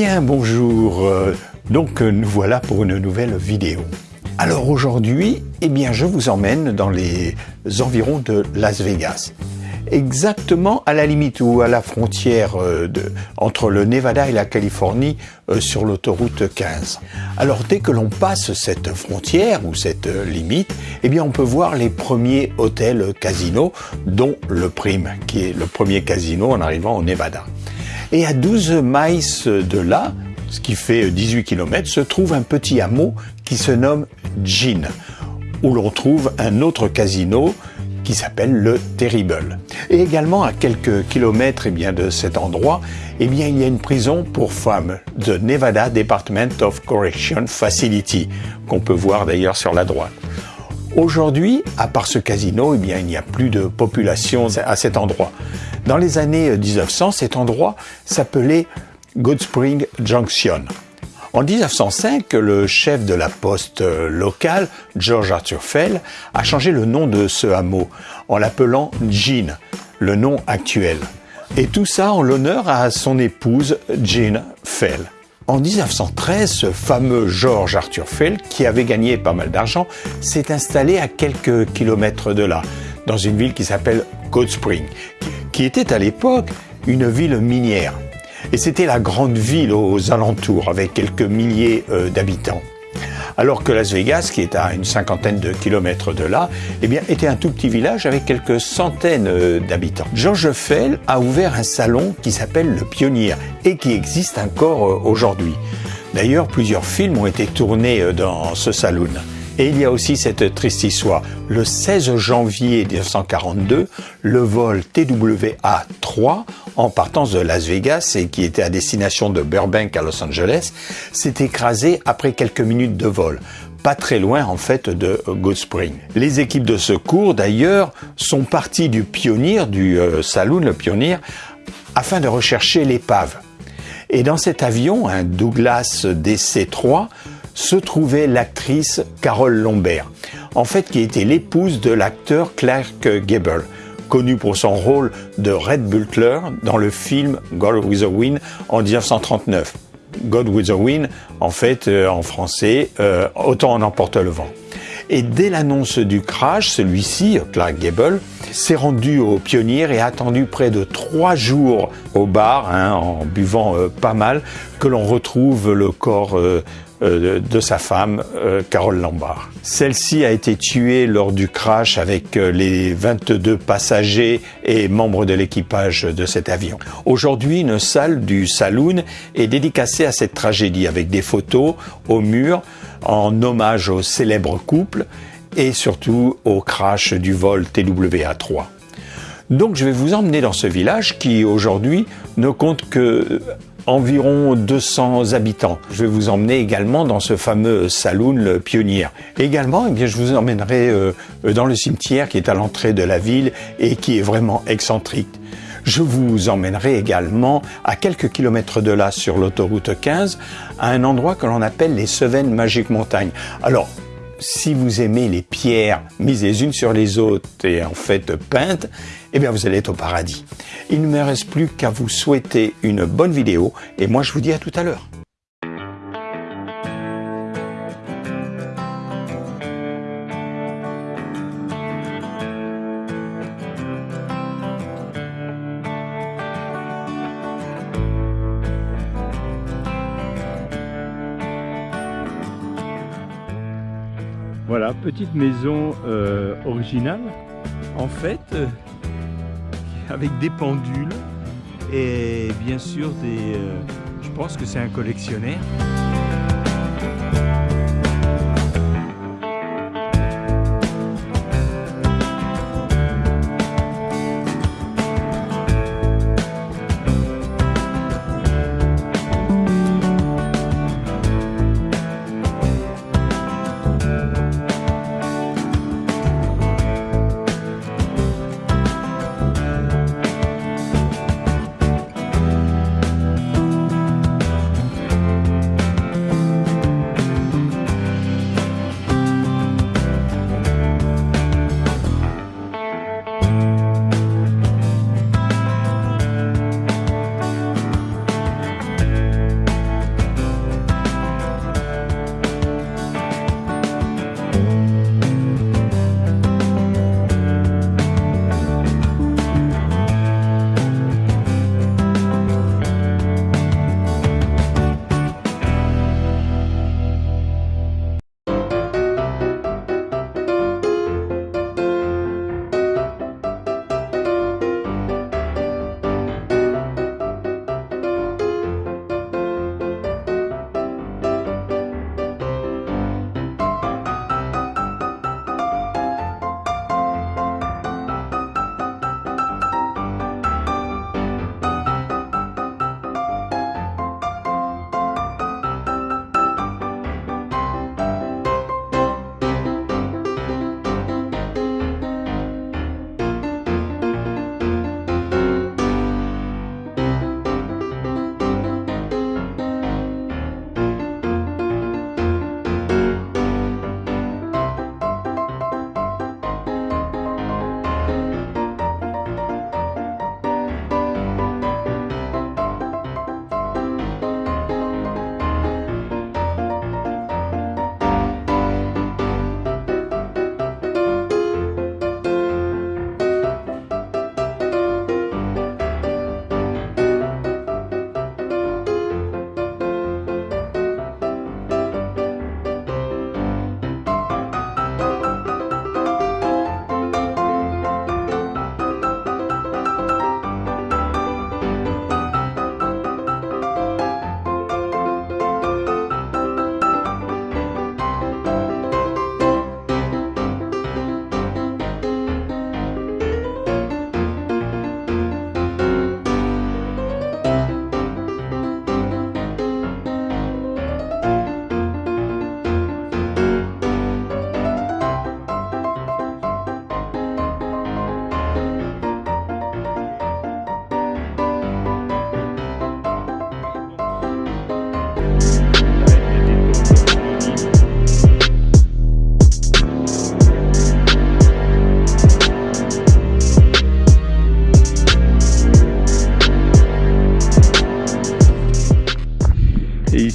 bien, bonjour. Euh, donc nous voilà pour une nouvelle vidéo. Alors aujourd'hui, eh bien, je vous emmène dans les environs de Las Vegas. Exactement à la limite ou à la frontière euh, entre le Nevada et la Californie euh, sur l'autoroute 15. Alors dès que l'on passe cette frontière ou cette limite, eh bien on peut voir les premiers hôtels casinos, dont le Prime, qui est le premier casino en arrivant au Nevada. Et à 12 miles de là, ce qui fait 18 km, se trouve un petit hameau qui se nomme Jean, où l'on trouve un autre casino qui s'appelle le Terrible. Et également à quelques kilomètres eh bien, de cet endroit, eh bien, il y a une prison pour femmes, de Nevada Department of Correction Facility, qu'on peut voir d'ailleurs sur la droite. Aujourd'hui, à part ce casino, eh bien, il n'y a plus de population à cet endroit. Dans les années 1900, cet endroit s'appelait Good Spring Junction. En 1905, le chef de la poste locale, George Arthur Fell, a changé le nom de ce hameau en l'appelant Jean, le nom actuel. Et tout ça en l'honneur à son épouse Jean Fell. En 1913, ce fameux George Arthur Fell, qui avait gagné pas mal d'argent, s'est installé à quelques kilomètres de là, dans une ville qui s'appelle Cold Spring, qui était à l'époque une ville minière. Et c'était la grande ville aux alentours, avec quelques milliers euh, d'habitants alors que Las Vegas, qui est à une cinquantaine de kilomètres de là, eh était un tout petit village avec quelques centaines euh, d'habitants. George Fell a ouvert un salon qui s'appelle Le Pionnier et qui existe encore euh, aujourd'hui. D'ailleurs, plusieurs films ont été tournés dans ce saloon. Et il y a aussi cette triste histoire. Le 16 janvier 1942, le vol TWA-3 en partance de Las Vegas et qui était à destination de Burbank à Los Angeles s'est écrasé après quelques minutes de vol pas très loin en fait de Good Spring. Les équipes de secours d'ailleurs sont parties du Pionnier, du euh, saloon, le Pionnier, afin de rechercher l'épave. Et dans cet avion, un Douglas DC-3, se trouvait l'actrice Carole Lombert, en fait qui était l'épouse de l'acteur Clark Gable, connu pour son rôle de Red Butler dans le film God with a Wind en 1939. God with a Wind, en fait, euh, en français, euh, Autant en emporte le vent. Et dès l'annonce du crash, celui-ci, Clark Gable, s'est rendu au Pionnier et a attendu près de trois jours au bar, hein, en buvant euh, pas mal, que l'on retrouve le corps de sa femme, euh, Carole Lombard. Celle-ci a été tuée lors du crash avec euh, les 22 passagers et membres de l'équipage de cet avion. Aujourd'hui, une salle du saloon est dédicacée à cette tragédie avec des photos au mur en hommage au célèbre couple et surtout au crash du vol TWA-3. Donc je vais vous emmener dans ce village qui aujourd'hui ne compte que environ 200 habitants. Je vais vous emmener également dans ce fameux saloon le Pionnier. Également, eh bien, je vous emmènerai euh, dans le cimetière qui est à l'entrée de la ville et qui est vraiment excentrique. Je vous emmènerai également à quelques kilomètres de là sur l'autoroute 15 à un endroit que l'on appelle les Cevennes Magiques Montagnes. Alors, si vous aimez les pierres mises les unes sur les autres et en fait peintes, eh bien vous allez être au paradis. Il ne me reste plus qu'à vous souhaiter une bonne vidéo et moi je vous dis à tout à l'heure. Voilà, petite maison euh, originale, en fait, euh, avec des pendules et bien sûr des... Euh, je pense que c'est un collectionneur.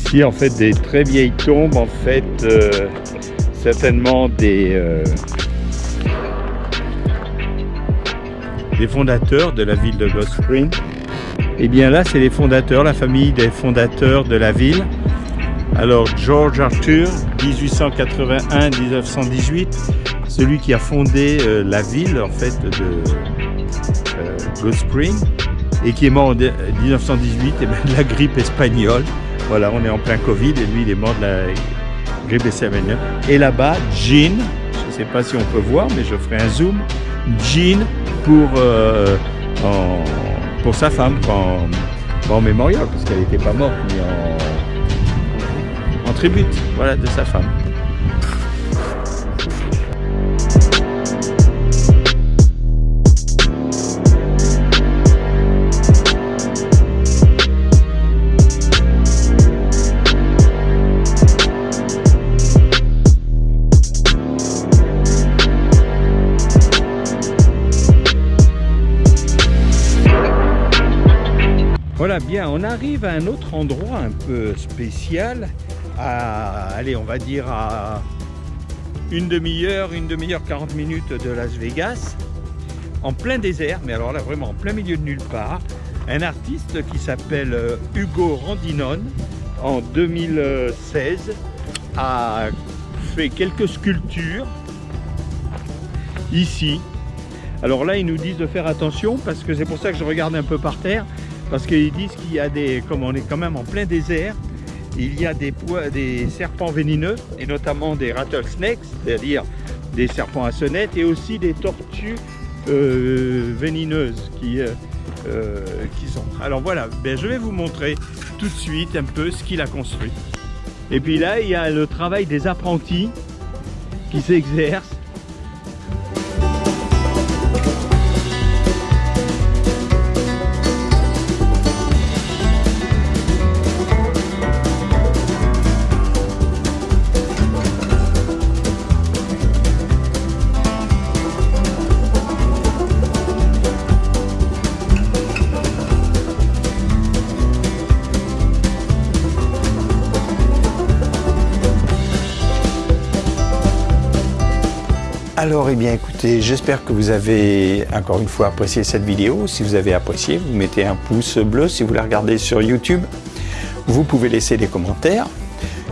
Ici, en fait, des très vieilles tombes, en fait, euh, certainement des, euh, des fondateurs de la ville de Ghost Spring. Et bien là, c'est les fondateurs, la famille des fondateurs de la ville. Alors, George Arthur, 1881-1918, celui qui a fondé euh, la ville, en fait, de Ghost Spring, et qui est mort en 1918 et ben, de la grippe espagnole. Voilà, on est en plein Covid et lui, il est mort de la grippe espagnole. Et là-bas, Jean, je ne sais pas si on peut voir, mais je ferai un zoom. Jean pour, euh, pour sa femme, en, en mémorial, parce qu'elle n'était pas morte, mais en, en tribute voilà, de sa femme. Bien, on arrive à un autre endroit un peu spécial, à, allez, on va dire à une demi-heure, une demi-heure, 40 minutes de Las Vegas, en plein désert, mais alors là, vraiment en plein milieu de nulle part, un artiste qui s'appelle euh, Hugo Randinon, en 2016, a fait quelques sculptures ici. Alors là, ils nous disent de faire attention parce que c'est pour ça que je regarde un peu par terre parce qu'ils disent qu'il y a des, comme on est quand même en plein désert, il y a des, des serpents vénineux et notamment des rattlesnakes, c'est-à-dire des serpents à sonnette et aussi des tortues euh, qui, euh, euh, sont. Alors voilà, ben, je vais vous montrer tout de suite un peu ce qu'il a construit. Et puis là, il y a le travail des apprentis qui s'exercent Alors, eh bien, écoutez, j'espère que vous avez encore une fois apprécié cette vidéo. Si vous avez apprécié, vous mettez un pouce bleu. Si vous la regardez sur YouTube, vous pouvez laisser des commentaires.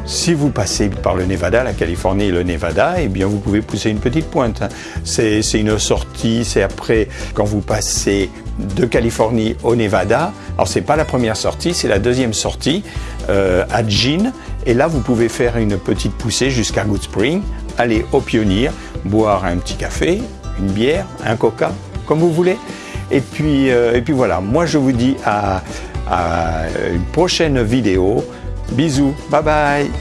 Si vous passez par le Nevada, la Californie et le Nevada, eh bien vous pouvez pousser une petite pointe. C'est une sortie, c'est après quand vous passez de Californie au Nevada. Alors c'est pas la première sortie, c'est la deuxième sortie euh, à Jean. Et là vous pouvez faire une petite poussée jusqu'à Good Spring, aller au Pionnier, boire un petit café, une bière, un coca, comme vous voulez. Et puis, euh, voilà, moi je vous dis à une prochaine vidéo. Bisous, bye bye